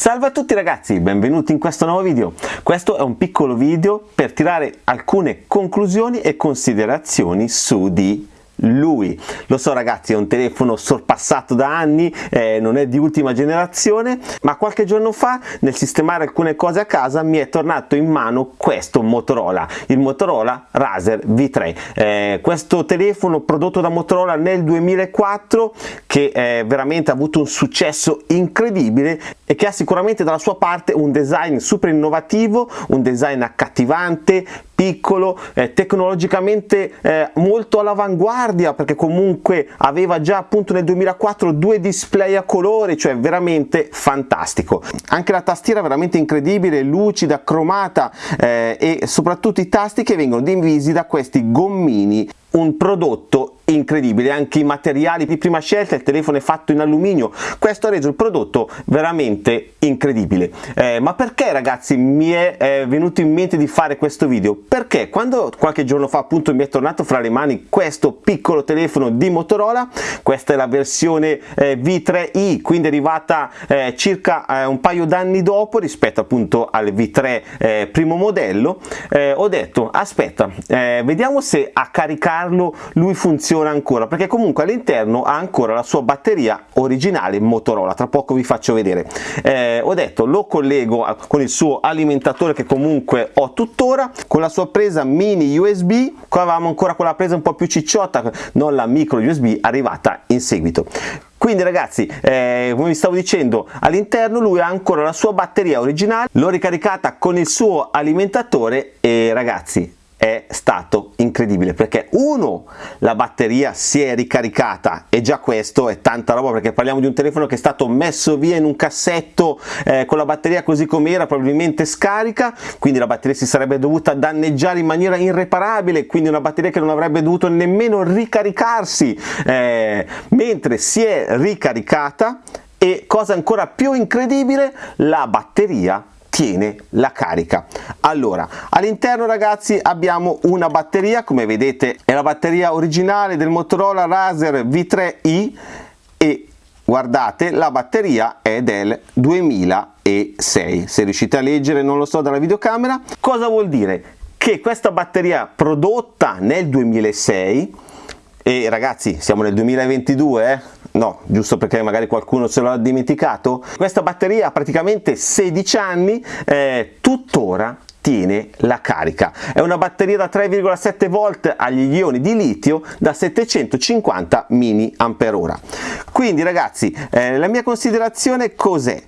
Salve a tutti ragazzi, benvenuti in questo nuovo video. Questo è un piccolo video per tirare alcune conclusioni e considerazioni su di lui. Lo so ragazzi è un telefono sorpassato da anni eh, non è di ultima generazione ma qualche giorno fa nel sistemare alcune cose a casa mi è tornato in mano questo Motorola il Motorola Razer V3 eh, questo telefono prodotto da Motorola nel 2004 che eh, veramente ha avuto un successo incredibile e che ha sicuramente dalla sua parte un design super innovativo un design accattivante piccolo, eh, tecnologicamente eh, molto all'avanguardia perché comunque aveva già appunto nel 2004 due display a colore, cioè veramente fantastico. Anche la tastiera veramente incredibile, lucida, cromata eh, e soprattutto i tasti che vengono divisi da questi gommini un prodotto incredibile anche i materiali di prima scelta il telefono è fatto in alluminio. Questo ha reso il prodotto veramente incredibile. Eh, ma perché ragazzi mi è eh, venuto in mente di fare questo video? Perché quando qualche giorno fa appunto mi è tornato fra le mani questo piccolo telefono di Motorola questa è la versione eh, V3i quindi arrivata eh, circa eh, un paio d'anni dopo rispetto appunto al V3 eh, primo modello ho detto aspetta vediamo se a caricarlo lui funziona funziona ancora perché comunque all'interno ha ancora la sua batteria originale Motorola. Tra poco vi faccio vedere. Eh, ho detto lo collego con il suo alimentatore che comunque ho tuttora con la sua presa mini USB qua avevamo ancora quella presa un po' più cicciotta non la micro USB arrivata in seguito. Quindi ragazzi eh, come vi stavo dicendo all'interno lui ha ancora la sua batteria originale l'ho ricaricata con il suo alimentatore e ragazzi è stato incredibile perché uno la batteria si è ricaricata e già questo è tanta roba perché parliamo di un telefono che è stato messo via in un cassetto eh, con la batteria così com'era probabilmente scarica quindi la batteria si sarebbe dovuta danneggiare in maniera irreparabile quindi una batteria che non avrebbe dovuto nemmeno ricaricarsi eh, mentre si è ricaricata e cosa ancora più incredibile la batteria tiene la carica. Allora all'interno ragazzi abbiamo una batteria come vedete è la batteria originale del Motorola Razer V3i e guardate la batteria è del 2006 se riuscite a leggere non lo so dalla videocamera. Cosa vuol dire? Che questa batteria prodotta nel 2006 e ragazzi siamo nel 2022 eh? No giusto perché magari qualcuno se l'ha dimenticato. Questa batteria ha praticamente 16 anni eh, tuttora tiene la carica. È una batteria da 3,7 volt agli ioni di litio da 750 mAh quindi ragazzi eh, la mia considerazione cos'è?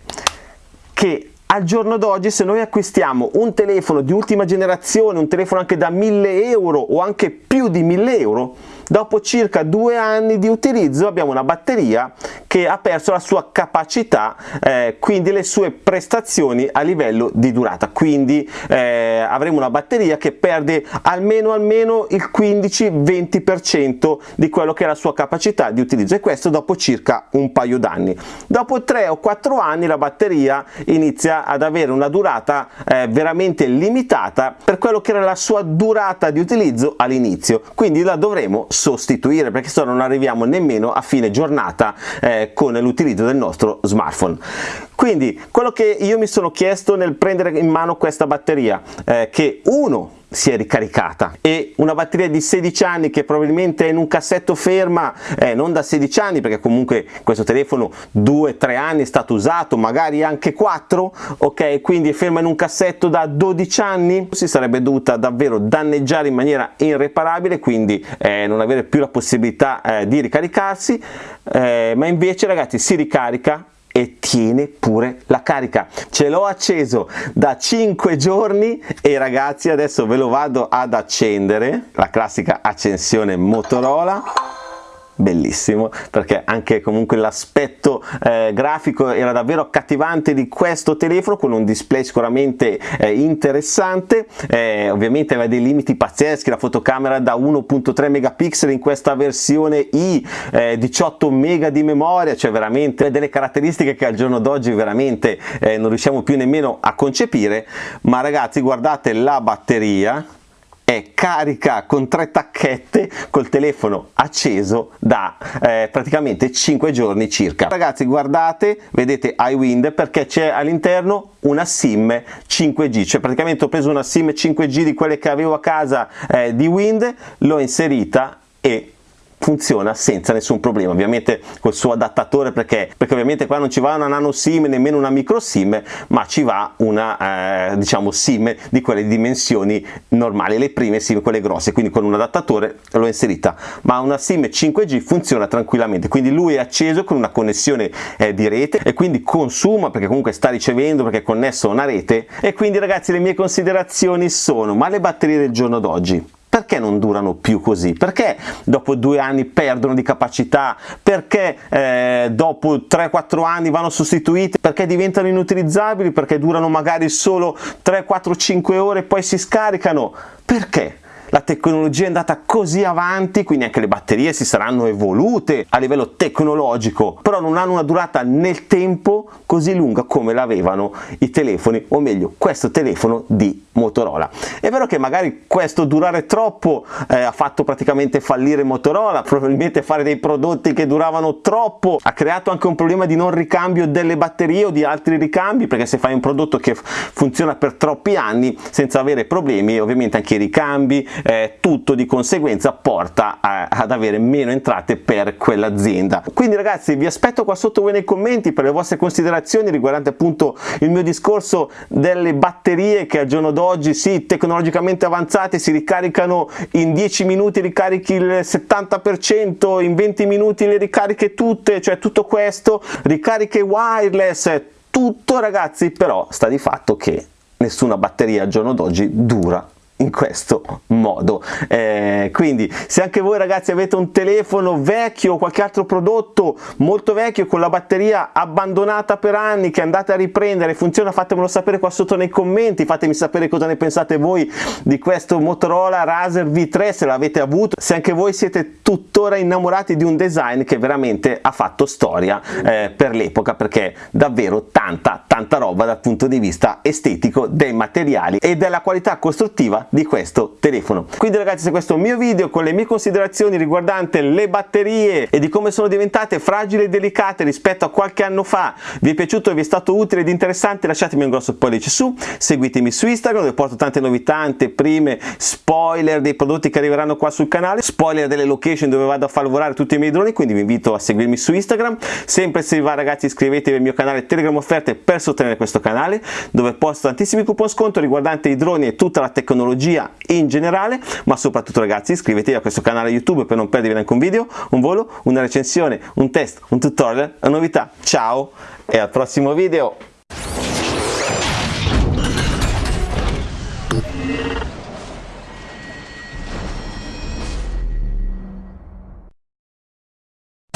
Che al giorno d'oggi se noi acquistiamo un telefono di ultima generazione un telefono anche da 1000 euro o anche più di 1000 euro dopo circa due anni di utilizzo abbiamo una batteria che ha perso la sua capacità eh, quindi le sue prestazioni a livello di durata. Quindi eh, avremo una batteria che perde almeno almeno il 15-20% di quello che è la sua capacità di utilizzo e questo dopo circa un paio d'anni. Dopo 3 o 4 anni la batteria inizia ad avere una durata eh, veramente limitata per quello che era la sua durata di utilizzo all'inizio. Quindi la dovremo sostituire perché se no non arriviamo nemmeno a fine giornata eh, con l'utilizzo del nostro smartphone. Quindi quello che io mi sono chiesto nel prendere in mano questa batteria eh, che uno si è ricaricata. E una batteria di 16 anni che probabilmente è in un cassetto ferma eh, non da 16 anni perché comunque questo telefono 2-3 anni è stato usato magari anche 4 ok? Quindi è ferma in un cassetto da 12 anni? Si sarebbe dovuta davvero danneggiare in maniera irreparabile quindi eh, non avere più la possibilità eh, di ricaricarsi eh, ma invece ragazzi si ricarica e tiene pure la carica. Ce l'ho acceso da 5 giorni e ragazzi adesso ve lo vado ad accendere la classica accensione Motorola bellissimo perché anche comunque l'aspetto eh, grafico era davvero accattivante di questo telefono con un display sicuramente eh, interessante. Eh, ovviamente aveva dei limiti pazzeschi la fotocamera da 1.3 megapixel in questa versione i 18 mega di memoria cioè veramente delle caratteristiche che al giorno d'oggi veramente eh, non riusciamo più nemmeno a concepire. Ma ragazzi guardate la batteria è carica con tre tacchette col telefono acceso da eh, praticamente 5 giorni circa. Ragazzi guardate vedete iWind perché c'è all'interno una sim 5G cioè praticamente ho preso una sim 5G di quelle che avevo a casa eh, di Wind l'ho inserita e funziona senza nessun problema. Ovviamente col suo adattatore perché, perché ovviamente qua non ci va una nano sim nemmeno una micro sim ma ci va una eh, diciamo sim di quelle dimensioni normali le prime sim quelle grosse. Quindi con un adattatore l'ho inserita. Ma una sim 5g funziona tranquillamente. Quindi lui è acceso con una connessione eh, di rete e quindi consuma perché comunque sta ricevendo perché è connesso a una rete. E quindi ragazzi le mie considerazioni sono ma le batterie del giorno d'oggi perché non durano più così? Perché dopo due anni perdono di capacità? Perché eh, dopo 3-4 anni vanno sostituite? Perché diventano inutilizzabili? Perché durano magari solo 3-4-5 ore e poi si scaricano? Perché? La tecnologia è andata così avanti, quindi anche le batterie si saranno evolute a livello tecnologico, però non hanno una durata nel tempo così lunga come l'avevano i telefoni, o meglio, questo telefono di Motorola. È vero che magari questo durare troppo eh, ha fatto praticamente fallire Motorola, probabilmente fare dei prodotti che duravano troppo ha creato anche un problema di non ricambio delle batterie o di altri ricambi, perché se fai un prodotto che funziona per troppi anni senza avere problemi, ovviamente anche i ricambi, eh, tutto di conseguenza porta a, ad avere meno entrate per quell'azienda. Quindi ragazzi vi aspetto qua sotto voi nei commenti per le vostre considerazioni riguardanti appunto il mio discorso delle batterie che al giorno d'oggi sì tecnologicamente avanzate si ricaricano in 10 minuti ricarichi il 70% in 20 minuti le ricariche tutte cioè tutto questo ricariche wireless tutto ragazzi però sta di fatto che nessuna batteria al giorno d'oggi dura in questo modo. Eh, quindi se anche voi ragazzi avete un telefono vecchio o qualche altro prodotto molto vecchio con la batteria abbandonata per anni che andate a riprendere funziona fatemelo sapere qua sotto nei commenti fatemi sapere cosa ne pensate voi di questo Motorola Razer V3 se l'avete avuto se anche voi siete tuttora innamorati di un design che veramente ha fatto storia eh, per l'epoca perché davvero tanta tanta roba dal punto di vista estetico dei materiali e della qualità costruttiva di questo telefono. Quindi ragazzi se questo è un mio video con le mie considerazioni riguardante le batterie e di come sono diventate fragili e delicate rispetto a qualche anno fa vi è piaciuto vi è stato utile ed interessante lasciatemi un grosso pollice su, seguitemi su Instagram dove porto tante novità, anteprime, spoiler dei prodotti che arriveranno qua sul canale, spoiler delle location dove vado a far lavorare tutti i miei droni quindi vi invito a seguirmi su Instagram, sempre se vi va ragazzi iscrivetevi al mio canale Telegram Offerte per sostenere questo canale dove posto tantissimi coupon sconto riguardanti i droni e tutta la tecnologia tecnologia in generale ma soprattutto ragazzi iscrivetevi a questo canale youtube per non perdervi neanche un video un volo una recensione un test un tutorial una novità. Ciao e al prossimo video